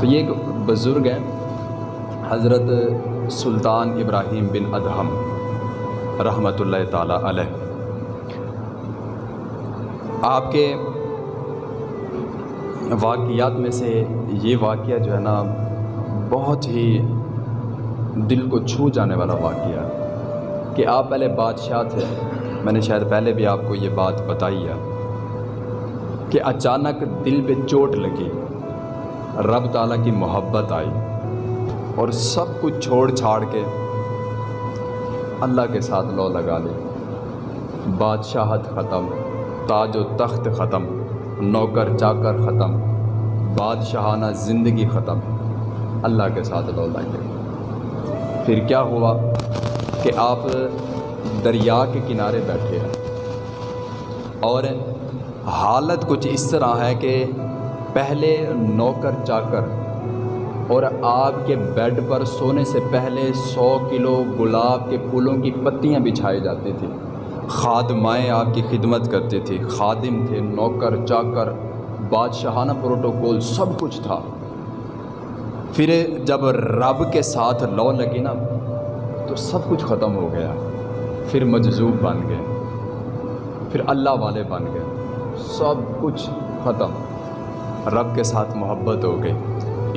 تو یہ ایک بزرگ ہیں، حضرت سلطان ابراہیم بن ادہم رحمۃ اللہ تعالیٰ علیہ۔ آپ کے واقعات میں سے یہ واقعہ جو ہے نا، بہت ہی دل کو چھو جانے والا واقعہ کہ آپ پہلے بادشاہ تھے، میں نے شاید پہلے بھی آپ کو یہ بات بتائی ہے کہ اچانک دل پہ چوٹ لگی۔ رب تعالیٰ کی محبت آئی اور سب کچھ چھوڑ چھاڑ کے اللہ کے ساتھ لو لگا لی۔ بادشاہت ختم، تاج و تخت ختم، نوکر چاکر ختم، بادشاہانہ زندگی ختم۔ اللہ کے ساتھ لو لگے پھر کیا ہوا کہ آپ دریا کے کنارے بیٹھے ہیں؟ اور حالت کچھ اس طرح ہے کہ پہلے نوکر چاکر اور آپ کے بیڈ پر سونے سے پہلے سو کلو گلاب کے پھولوں کی پتیاں بچھائی جاتی تھیں خادمائیں آپ کی خدمت کرتی تھی خادم تھے، نوکر، چاکر، بادشاہانہ پروٹوکول، سب کچھ تھا۔ پھر جب رب کے ساتھ لو لگی نا، تو سب کچھ ختم ہو گیا۔ پھر مجذوب بن گئے۔ پھر اللہ والے بن گئے۔ سب کچھ ختم۔ رب کے ساتھ محبت ہو گئی،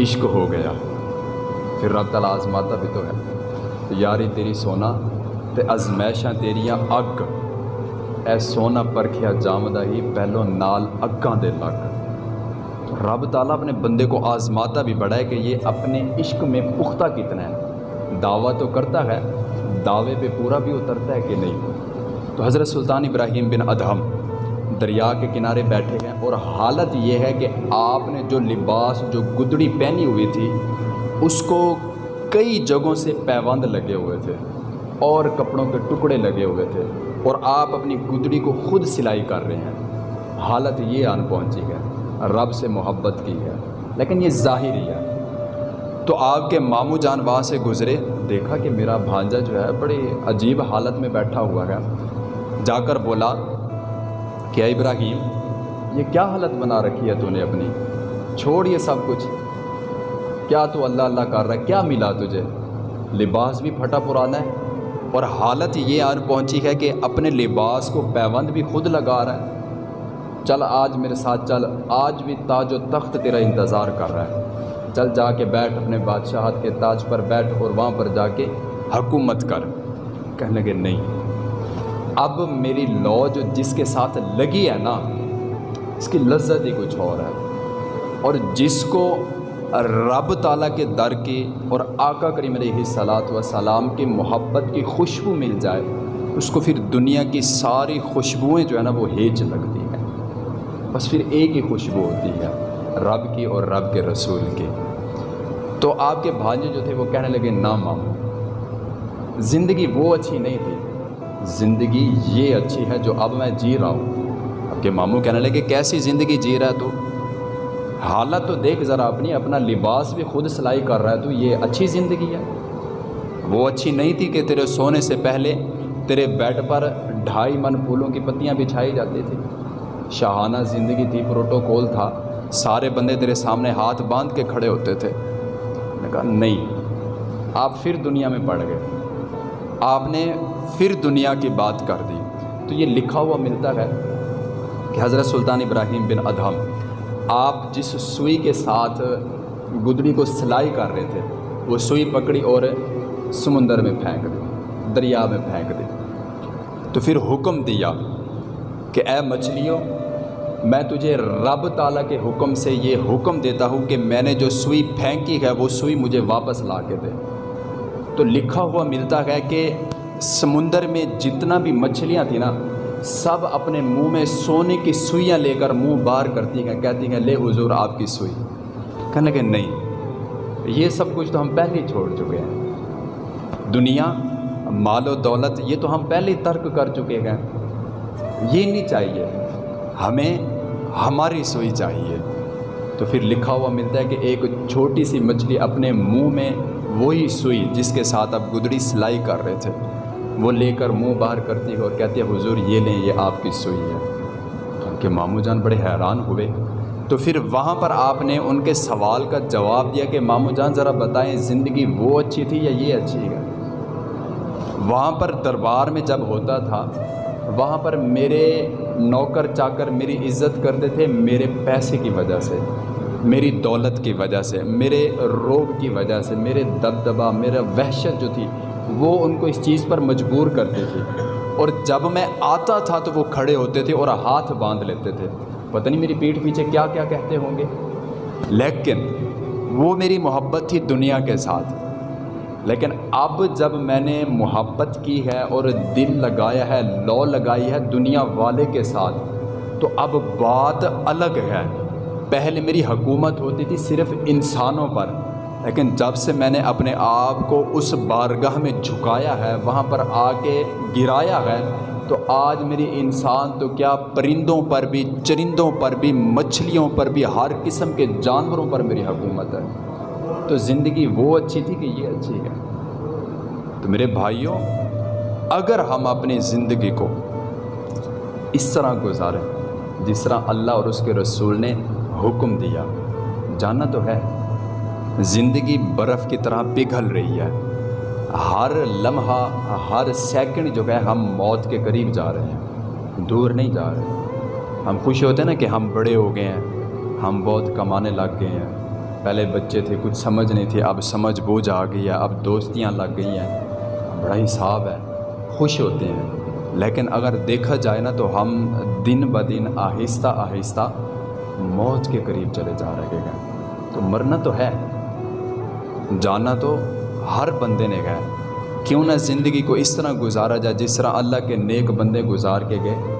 عشق ہو گیا۔ پھر رب تعالیٰ آزماتا بھی تو ہے۔ یاری تیری سونا تے ازمائشاں تیریاں اگ۔ اے سونا پرکھیا جامدہ ہی پہلو نال اگاں دے لگ۔ رب تعالیٰ اپنے بندے کو آزماتا بھی بڑا ہے کہ یہ اپنے عشق میں پختہ کتنا ہے۔ دعویٰ تو کرتا ہے، دعوے پہ پورا بھی اترتا ہے کہ نہیں۔ تو حضرت سلطان ابراہیم بن ادہم دریا کے کنارے بیٹھے ہیں اور حالت یہ ہے کہ آپ نے جو لباس، جو گدڑی پہنی ہوئی تھی، اس کو کئی جگہوں سے پیوند لگے ہوئے تھے، اور کپڑوں کے ٹکڑے لگے ہوئے تھے، اور آپ اپنی گدڑی کو خود سلائی کر رہے ہیں۔ حالت یہ آن پہنچی ہے، رب سے محبت کی ہے، لیکن یہ ظاہری ہے۔ تو آپ کے ماموں جان وہاں سے گزرے، دیکھا کہ میرا بھانجا جو ہے، بڑی عجیب حالت میں بیٹھا ہوا ہے۔ جا کر بولا کہ ابراہیم، یہ کیا حالت بنا رکھی ہے تو نے اپنی؟ چھوڑ یہ سب کچھ۔ کیا تو اللہ اللہ کر رہا ہے؟ کیا ملا تجھے؟ لباس بھی پھٹا پرانا ہے۔ اور حالت یہ آن پہنچی ہے کہ اپنے لباس کو پیوند بھی خود لگا رہا ہے۔ چل آج میرے ساتھ چل، آج بھی تاج و تخت تیرا انتظار کر رہا ہے۔ چل جا کے بیٹھ اپنے بادشاہت کے تاج پر بیٹھ اور وہاں پر جا کے حکومت کر۔ کہنے لگے، نہیں۔ اب میری لو جو جس کے ساتھ لگی ہے نا، اس کی لذت ہی کچھ اور ہے۔ اور جس کو رب تعالیٰ کے در کی اور آقا کریم علیہ صلاحت و سلام کی محبت کی خوشبو مل جائے، اس کو پھر دنیا کی ساری خوشبوئیں جو ہے نا، وہ ہیج لگتی ہیں۔ بس پھر ایک ہی خوشبو ہوتی ہے، رب کی اور رب کے رسول کی۔ تو آپ کے بھانجے جو تھے، وہ کہنے لگے، نہ ماموں، زندگی وہ اچھی نہیں تھی۔ زندگی یہ اچھی ہے جو اب میں جی رہا ہوں۔ اب کے ماموں کہنے لگے کیسی زندگی جی رہا ہے تو؟ حالت تو دیکھ ذرا اپنی، اپنا لباس بھی خود سلائی کر رہا ہے تو یہ اچھی زندگی ہے؟ وہ اچھی نہیں تھی کہ تیرے سونے سے پہلے تیرے بیڈ پر ڈھائی من پھولوں کی پتیاں بچھائی جاتی تھی۔ شاہانہ زندگی تھی، پروٹوکول تھا۔ سارے بندے تیرے سامنے ہاتھ باندھ کے کھڑے ہوتے تھے۔ نے کہا، نہیں، آپ پھر دنیا میں پڑ گئے۔ آپ نے پھر دنیا کی بات کر دی۔ تو یہ لکھا ہوا ملتا ہے کہ حضرت سلطان ابراہیم بن ادہم آپ جس سوئی کے ساتھ گدڑی کو سلائی کر رہے تھے، وہ سوئی پکڑی اور سمندر میں پھینک دی، دریا میں پھینک دی۔ تو پھر حکم دیا کہ اے مچھلیوں، میں تجھے رب تعالیٰ کے حکم سے یہ حکم دیتا ہوں کہ میں نے جو سوئی پھینکی ہے، وہ سوئی مجھے واپس لا کے دے۔ تو لکھا ہوا ملتا ہے کہ سمندر میں جتنا بھی مچھلیاں تھیں نا، سب اپنے منہ میں سونے کی سوئیاں لے کر منہ بار کرتی ہیں، کہتی ہیں، لے حضور، آپ کی سوئی. کہنے لگے، نہیں، یہ سب کچھ تو ہم پہلے ہی چھوڑ چکے ہیں۔ دنیا، مال و دولت، یہ تو ہم پہلے ہی ترک کر چکے ہیں۔ یہ نہیں چاہیے، ہمیں ہماری سوئی چاہیے۔ تو پھر لکھا ہوا ملتا ہے کہ ایک چھوٹی سی مچھلی اپنے منہ میں وہی سوئی جس کے ساتھ اب گدڑی سلائی کر رہے تھے۔ وہ لے کر منہ باہر کرتی ہے اور کہتی ہے، حضور، یہ لیں، یہ آپ کی سوئی ہے۔ ان کے ماموں جان بڑے حیران ہوئے۔ تو پھر وہاں پر آپ نے ان کے سوال کا جواب دیا کہ مامو جان، ذرا بتائیں، زندگی وہ اچھی تھی یا یہ اچھی ہے؟ وہاں پر دربار میں جب ہوتا تھا، وہاں پر میرے نوکر چاکر میری عزت کرتے تھے، میرے پیسے کی وجہ سے۔ میری دولت کی وجہ سے، میرے روب کی وجہ سے، میرے دبدبا میرا وحشت جو تھی، وہ ان کو اس چیز پر مجبور کرتے تھے اور جب میں آتا تھا تو وہ کھڑے ہوتے تھے اور ہاتھ باندھ لیتے تھے۔ پتہ نہیں میری پیٹھ پیچھے کیا کیا کہتے ہوں گے۔ لیکن وہ میری محبت تھی دنیا کے ساتھ۔ لیکن اب جب میں نے محبت کی ہے اور دل لگایا ہے، لو لگائی ہے دنیا والے کے ساتھ، تو اب بات الگ ہے۔ پہلے میری حکومت ہوتی تھی صرف انسانوں پر، لیکن جب سے میں نے اپنے آپ کو اس بارگاہ میں جھکایا ہے، وہاں پر آ کے گرایا ہے، تو آج میری انسان تو کیا پرندوں پر بھی، چرندوں پر بھی، مچھلیوں پر بھی، ہر قسم کے جانوروں پر میری حکومت ہے۔ تو زندگی وہ اچھی تھی کہ یہ اچھی ہے؟ تو میرے بھائیوں، اگر ہم اپنی زندگی کو اس طرح گزاریں جس طرح اللہ اور اس کے رسول نے حکم دیا، جانا تو ہے۔ زندگی برف کی طرح پگھل رہی ہے۔ ہر لمحہ، ہر سیکنڈ جو ہے، ہم موت کے قریب جا رہے ہیں۔ دور نہیں جا رہے۔ ہم خوش ہوتے ہیں نا کہ ہم بڑے ہو گئے ہیں۔ ہم بہت کمانے لگ گئے ہیں۔ پہلے بچے تھے، کچھ سمجھ نہیں تھی، اب سمجھ بوجھ آ گئی ہے، اب دوستیاں لگ گئی ہیں۔ بڑا حساب ہے۔ خوش ہوتے ہیں۔ لیکن اگر دیکھا جائے نا تو ہم دن بدن آہستہ آہستہ موت کے قریب چلے جا رہے ہیں۔ تو مرنا تو ہے۔ جانا تو ہر بندے نے گئے کیوں نہ زندگی کو اس طرح گزارا جائے جس طرح اللہ کے نیک بندے گزار کے گئے۔